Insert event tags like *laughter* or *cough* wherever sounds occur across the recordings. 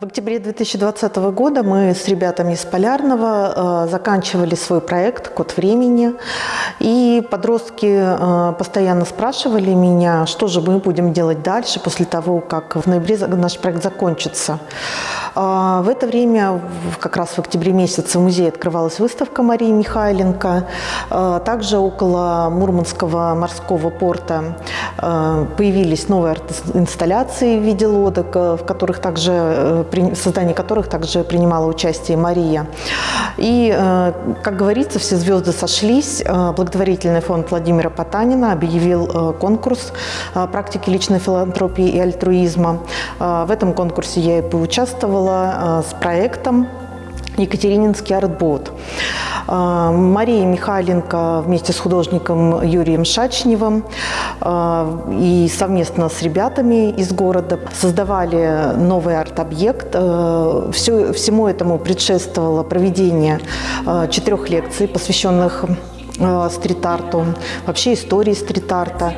В октябре 2020 года мы с ребятами из Полярного э, заканчивали свой проект «Код времени». И подростки э, постоянно спрашивали меня, что же мы будем делать дальше после того, как в ноябре наш проект закончится. Э, в это время, как раз в октябре месяце, в музее открывалась выставка Марии Михайленко. Э, также около Мурманского морского порта э, появились новые инсталляции в виде лодок, в которых также э, в создании которых также принимала участие Мария. И, э, как говорится, все звезды сошлись. Благотворительный фонд Владимира Потанина объявил э, конкурс практики личной филантропии и альтруизма. В этом конкурсе я и поучаствовала с проектом Екатерининский артбот. А, Мария Михайленко вместе с художником Юрием Шачневым а, и совместно с ребятами из города создавали новый арт-объект. Все, всему этому предшествовало проведение четырех лекций, посвященных стрит-арту, вообще истории стрит-арта.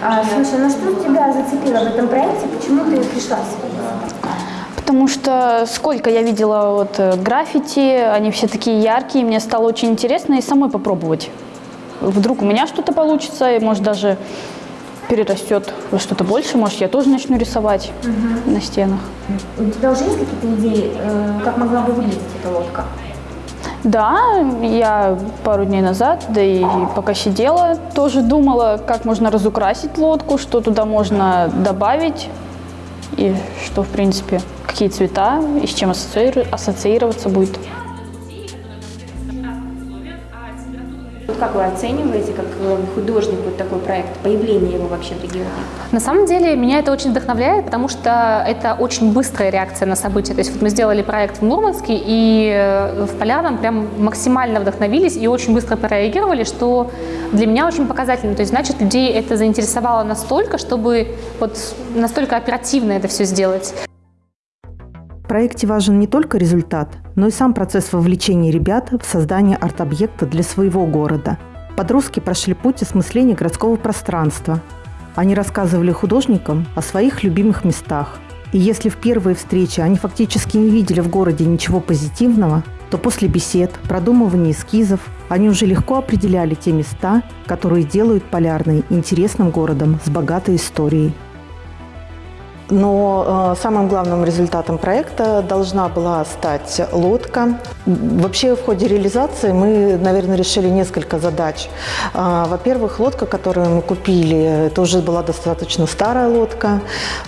А, слушай, ну что тебя зацепило в этом проекте? Почему ты пришла Потому что сколько я видела вот э, граффити, они все такие яркие, мне стало очень интересно и самой попробовать. Вдруг у меня что-то получится, и может даже перерастет во что-то больше, может я тоже начну рисовать угу. на стенах. У тебя уже есть какие-то идеи, э, как могла бы выглядеть эта лодка? Да, я пару дней назад, да и пока сидела, тоже думала, как можно разукрасить лодку, что туда можно добавить и что, в принципе, какие цвета и с чем ассоциироваться будет. Как вы оцениваете, как э, художник, вот такой проект, появление его вообще в регионе? На самом деле меня это очень вдохновляет, потому что это очень быстрая реакция на события. То есть вот мы сделали проект в Мурманске, и э, в Полярном прям максимально вдохновились и очень быстро прореагировали, что для меня очень показательно. То есть значит, людей это заинтересовало настолько, чтобы вот настолько оперативно это все сделать. Проекте важен не только результат, но и сам процесс вовлечения ребят в создание арт-объекта для своего города. Подростки прошли путь осмысления городского пространства. Они рассказывали художникам о своих любимых местах. И если в первые встречи они фактически не видели в городе ничего позитивного, то после бесед, продумывания эскизов они уже легко определяли те места, которые делают Полярный интересным городом с богатой историей. Но э, самым главным результатом проекта должна была стать лодка. Вообще в ходе реализации мы, наверное, решили несколько задач. Э, Во-первых, лодка, которую мы купили, это уже была достаточно старая лодка,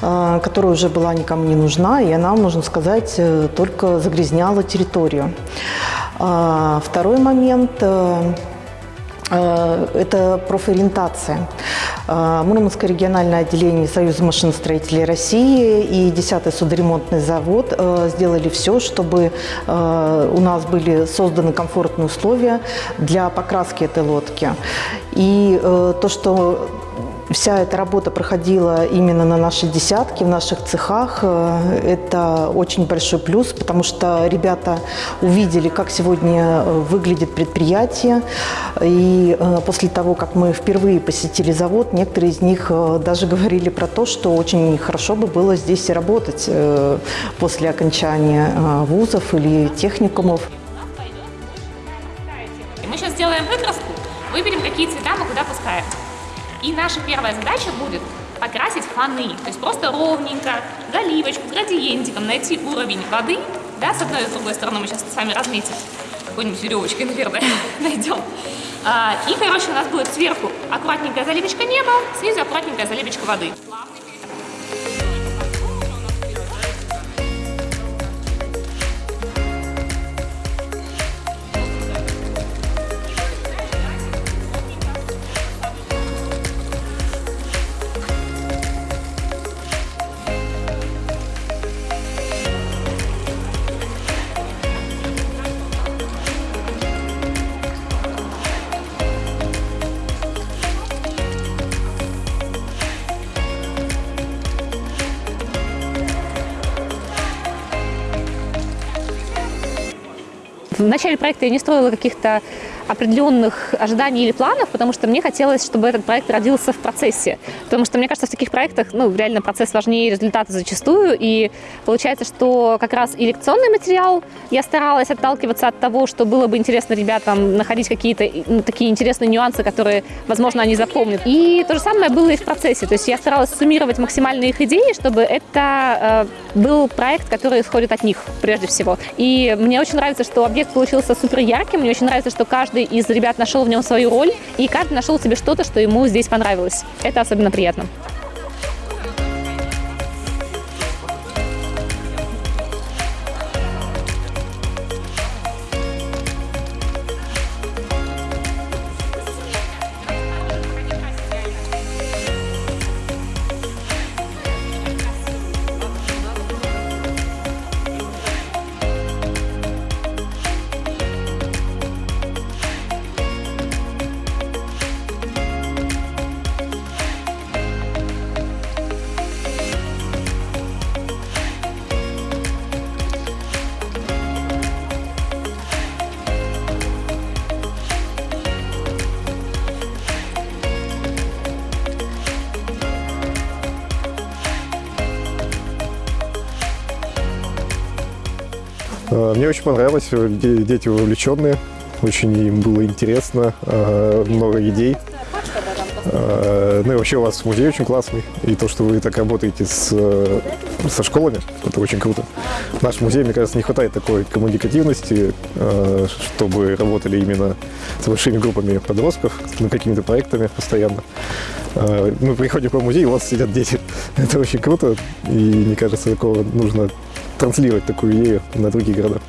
э, которая уже была никому не нужна, и она, можно сказать, э, только загрязняла территорию. Э, второй момент э это профориентация. А, Мурманское региональное отделение Союза машиностроителей России и 10-й судоремонтный завод э, сделали все, чтобы э, у нас были созданы комфортные условия для покраски этой лодки. И э, то, что Вся эта работа проходила именно на нашей десятке, в наших цехах. Э, это очень большой плюс, потому что ребята увидели, как сегодня э, выглядит предприятие. И э, после того, как мы впервые посетили завод, некоторые из них даже говорили про то, что очень хорошо бы было здесь работать после окончания вузов или техникумов. Мы сейчас сделаем выкраску, выберем, какие цвета мы куда пускаем. И наша первая задача будет покрасить фоны, то есть просто ровненько, заливочку, градиентиком найти уровень воды, да, с одной и с другой стороны мы сейчас с вами разметим, какой-нибудь веревочкой, наверное, *laughs* найдем. А, и, короче, у нас будет сверху аккуратненькая заливочка неба, снизу аккуратненькая заливочка воды. В начале проекта я не строила каких-то определенных ожиданий или планов, потому что мне хотелось, чтобы этот проект родился в процессе. Потому что, мне кажется, в таких проектах, ну, реально процесс важнее результата зачастую. И получается, что как раз и лекционный материал я старалась отталкиваться от того, что было бы интересно ребятам находить какие-то ну, такие интересные нюансы, которые, возможно, они запомнят. И то же самое было и в процессе. То есть я старалась суммировать максимально их идеи, чтобы это э, был проект, который исходит от них прежде всего. И мне очень нравится, что объект получился супер ярким. Мне очень нравится, что каждый из ребят нашел в нем свою роль, и каждый нашел себе что-то, что ему здесь понравилось. Это особенно приятно. Мне очень понравилось, э, де- дети вовлеченные, очень им было интересно, э, много идей. Э, Ну и вообще у вас музей очень классный, и то, что вы так работаете с, э, со школами, это очень круто. Наш музей, мне кажется, не хватает такой коммуникативности, э, чтобы работали именно с большими группами подростков, над какими-то проектами постоянно. Э, Мы приходим по музею, у вас сидят дети. *laughs* Это очень круто, и мне кажется, такого нужно транслировать такую идею на другие города.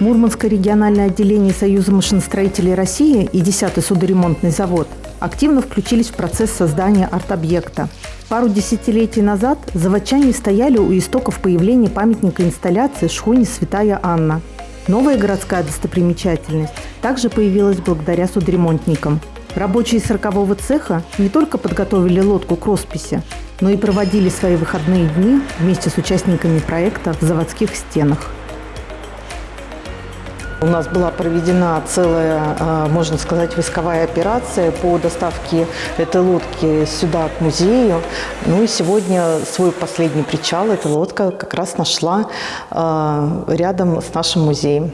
Мурманское региональное отделение Союза машиностроителей России и 10-й судоремонтный завод активно включились в процесс создания арт-объекта. Пару десятилетий назад заводчане стояли у истоков появления памятника инсталляции шхуне «Святая Анна». Новая городская достопримечательность также появилась благодаря судоремонтникам. Рабочие 40-го цеха не только подготовили лодку к росписи, но и проводили свои выходные дни вместе с участниками проекта в заводских стенах. У нас была проведена целая, э, можно сказать, войсковая операция по доставке этой лодки сюда, к музею. Ну и сегодня свой последний причал эта лодка как раз нашла э, рядом с нашим музеем.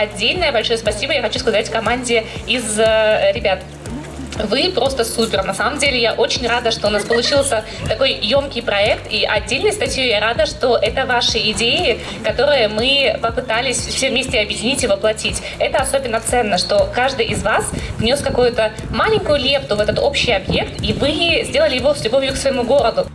Отдельное большое спасибо я хочу сказать команде из э, ребят. Вы просто супер. На самом деле я очень рада, что у нас получился такой емкий проект. И отдельной статьей я рада, что это ваши идеи, которые мы попытались все вместе объединить и воплотить. Это особенно ценно, что каждый из вас внес какую-то маленькую лепту в этот общий объект, и вы сделали его с любовью к своему городу.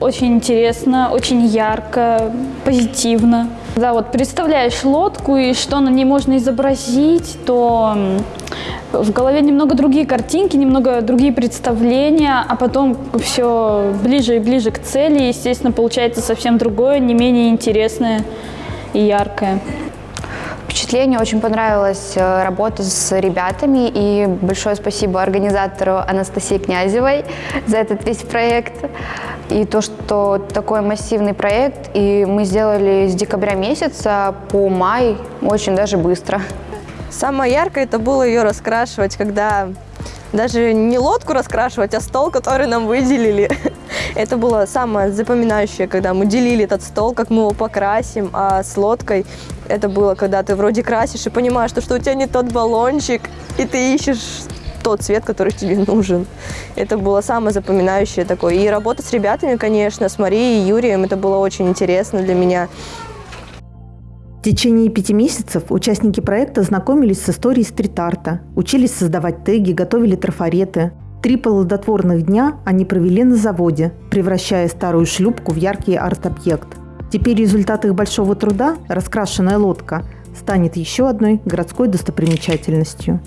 Очень интересно, очень ярко, позитивно. Да, вот представляешь лодку и что на ней можно изобразить, то в голове немного другие картинки, немного другие представления, а потом все ближе и ближе к цели, естественно, получается совсем другое, не менее интересное и яркое. Впечатление очень понравилась э, работа с ребятами и большое спасибо организатору Анастасии Князевой за этот весь проект. И то, что такой массивный проект, и мы сделали с декабря месяца по май очень даже быстро. Самое яркое это было ее раскрашивать, когда даже не лодку раскрашивать, а стол, который нам выделили. *laughs* Это было самое запоминающее, когда мы делили этот стол, как мы его покрасим, а с лодкой это было, когда ты вроде красишь и понимаешь, что, что у тебя не тот баллончик, и ты ищешь тот цвет, который тебе нужен. Это было самое запоминающее такое. И работа с ребятами, конечно, с Марией и Юрием, это было очень интересно для меня. В течение пяти месяцев участники проекта знакомились с историей стрит-арта, учились создавать теги, готовили трафареты. Три плодотворных дня они провели на заводе, превращая старую шлюпку в яркий арт-объект. Теперь результат их большого труда, раскрашенная лодка, станет еще одной городской достопримечательностью.